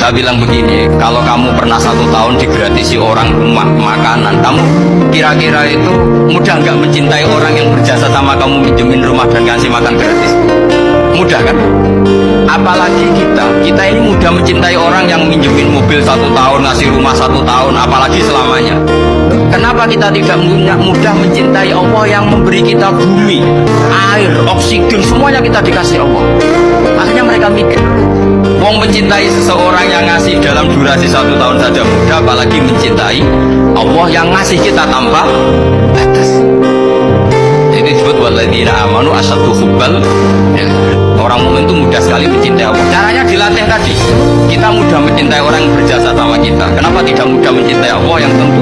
Saya bilang begini, kalau kamu pernah satu tahun digratisi orang rumah makanan, kamu kira-kira itu mudah nggak mencintai orang yang berjasa sama kamu minjemin rumah dan ngasih makan gratis? Mudah kan? Apalagi kita, kita ini mudah mencintai orang yang minjemin mobil satu tahun, ngasih rumah satu tahun, apalagi selamanya. Kenapa kita tidak mudah mencintai Allah yang memberi kita bumi, air, oksigen, semuanya kita dikasih Allah. Mencintai seseorang yang ngasih dalam durasi satu tahun saja mudah, apalagi mencintai Allah yang ngasih kita tanpa batas. Itu disebut waladina amanu asatu hubbal. Ya. Orang mukmin itu mudah sekali mencintai Allah. Caranya dilatih tadi. Kita mudah mencintai orang yang berjasa sama kita. Kenapa tidak mudah mencintai Allah yang tentu?